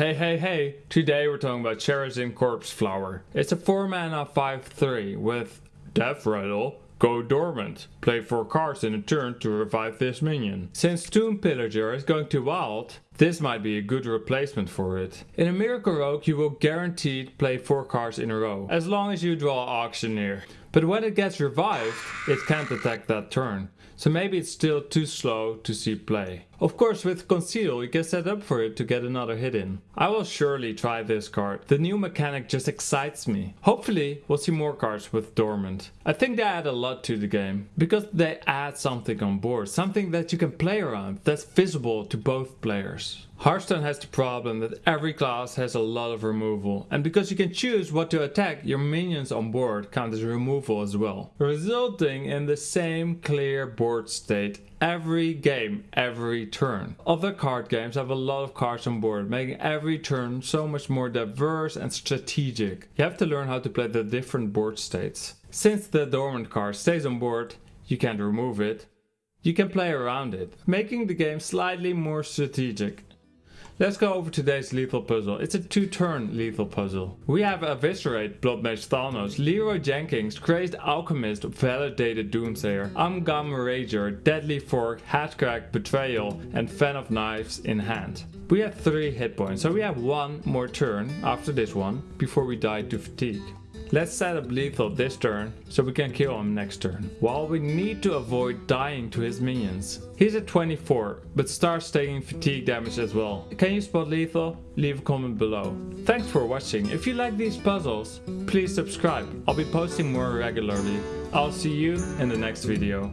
Hey hey hey, today we're talking about Sherazin, Corpse Flower. It's a 4 mana 5-3 with Deathrattle, Go Dormant. Play 4 cards in a turn to revive this minion. Since Tomb Pillager is going to wild, this might be a good replacement for it. In a Miracle Rogue you will guaranteed play 4 cards in a row, as long as you draw Auctioneer. But when it gets revived, it can't attack that turn. So maybe it's still too slow to see play. Of course with Conceal you can set up for it to get another hit in. I will surely try this card. The new mechanic just excites me. Hopefully we'll see more cards with Dormant. I think they add a lot to the game. Because they add something on board. Something that you can play around that's visible to both players. Hearthstone has the problem that every class has a lot of removal and because you can choose what to attack your minions on board count as removal as well. Resulting in the same clear board state every game, every turn. Other card games have a lot of cards on board, making every turn so much more diverse and strategic. You have to learn how to play the different board states. Since the dormant card stays on board, you can't remove it. You can play around it, making the game slightly more strategic. Let's go over today's lethal puzzle. It's a two-turn lethal puzzle. We have Eviscerate, Blood Mage Thalnos, Leeroy Jenkins, Crazed Alchemist, Validated Doomsayer, Am'gam Rager, Deadly Fork, Headcrack, Betrayal, and Fan of Knives in hand. We have 3 hit points, so we have one more turn after this one before we die to fatigue. Let's set up lethal this turn, so we can kill him next turn. While we need to avoid dying to his minions. He's at 24, but starts taking fatigue damage as well. Can you spot lethal? Leave a comment below. Thanks for watching. If you like these puzzles, please subscribe. I'll be posting more regularly. I'll see you in the next video.